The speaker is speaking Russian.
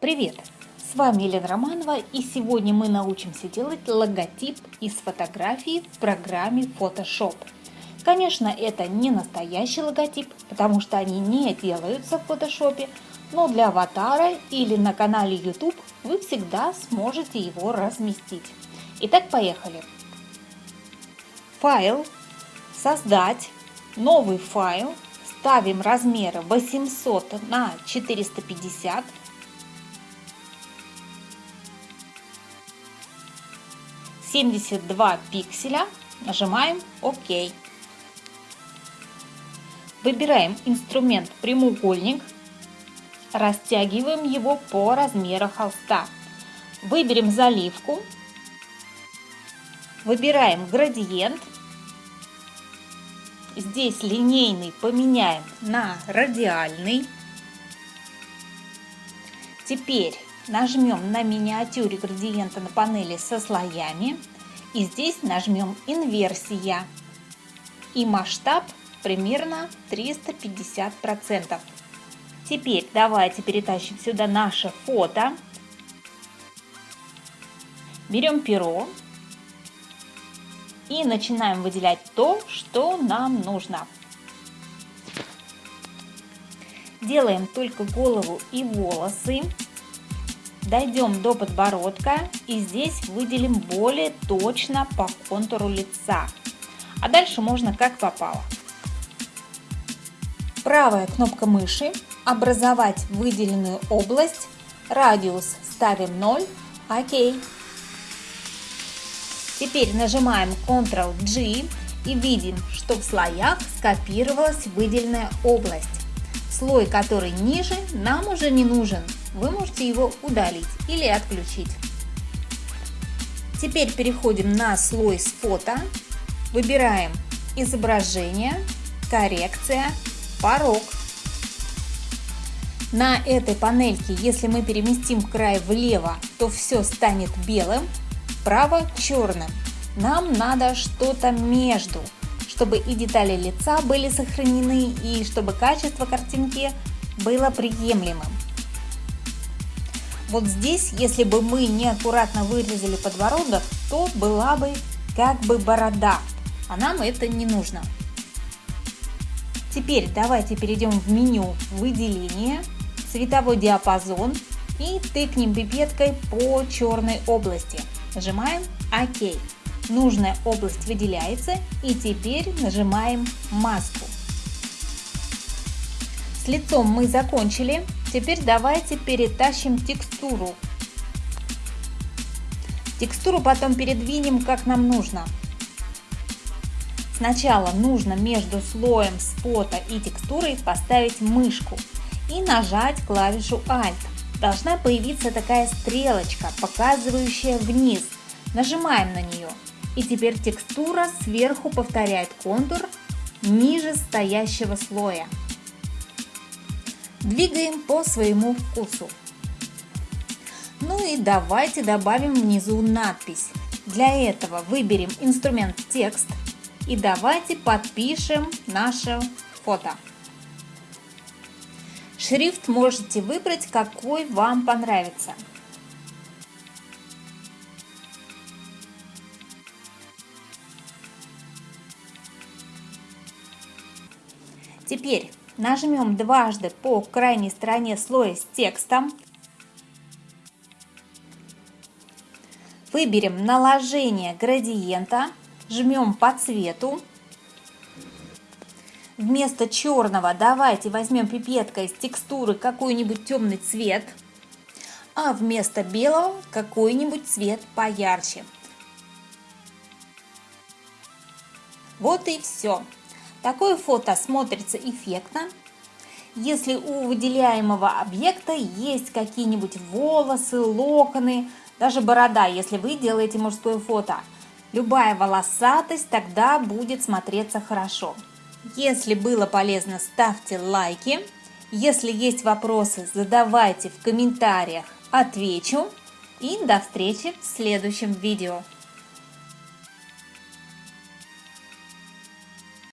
Привет! С вами Елена Романова и сегодня мы научимся делать логотип из фотографии в программе Photoshop. Конечно, это не настоящий логотип, потому что они не делаются в Photoshop, но для аватара или на канале YouTube вы всегда сможете его разместить. Итак, поехали. Файл, создать, новый файл, ставим размеры 800 на 450 72 пикселя, нажимаем ОК. Выбираем инструмент прямоугольник, растягиваем его по размеру холста. Выберем заливку, выбираем градиент, здесь линейный поменяем на радиальный. Теперь Нажмем на миниатюре градиента на панели со слоями. И здесь нажмем инверсия. И масштаб примерно 350%. Теперь давайте перетащим сюда наше фото. Берем перо и начинаем выделять то, что нам нужно. Делаем только голову и волосы. Дойдем до подбородка и здесь выделим более точно по контуру лица. А дальше можно как попало. Правая кнопка мыши «Образовать выделенную область», радиус ставим 0, ОК. Теперь нажимаем Ctrl-G и видим, что в слоях скопировалась выделенная область. Слой, который ниже, нам уже не нужен, вы можете его удалить или отключить. Теперь переходим на слой с фото, выбираем изображение, коррекция, порог. На этой панельке, если мы переместим край влево, то все станет белым, вправо черным. Нам надо что-то между, чтобы и детали лица были сохранены, и чтобы качество картинки было приемлемым. Вот здесь, если бы мы неаккуратно вырезали подбородок, то была бы как бы борода, а нам это не нужно. Теперь давайте перейдем в меню «Выделение», «Цветовой диапазон» и тыкнем пипеткой по черной области. Нажимаем «Ок». Нужная область выделяется и теперь нажимаем «Маску». С лицом мы закончили. Теперь давайте перетащим текстуру. Текстуру потом передвинем как нам нужно. Сначала нужно между слоем с фото и текстурой поставить мышку и нажать клавишу Alt. Должна появиться такая стрелочка, показывающая вниз. Нажимаем на нее. И теперь текстура сверху повторяет контур ниже стоящего слоя. Двигаем по своему вкусу. Ну и давайте добавим внизу надпись. Для этого выберем инструмент текст и давайте подпишем наше фото. Шрифт можете выбрать, какой вам понравится. Теперь Нажмем дважды по крайней стороне слоя с текстом. Выберем наложение градиента, жмем по цвету. Вместо черного давайте возьмем пипеткой из текстуры какой-нибудь темный цвет, а вместо белого какой-нибудь цвет поярче. Вот и все. Такое фото смотрится эффектно. Если у выделяемого объекта есть какие-нибудь волосы, локоны, даже борода, если вы делаете мужское фото. Любая волосатость тогда будет смотреться хорошо. Если было полезно, ставьте лайки. Если есть вопросы, задавайте в комментариях, отвечу. И до встречи в следующем видео.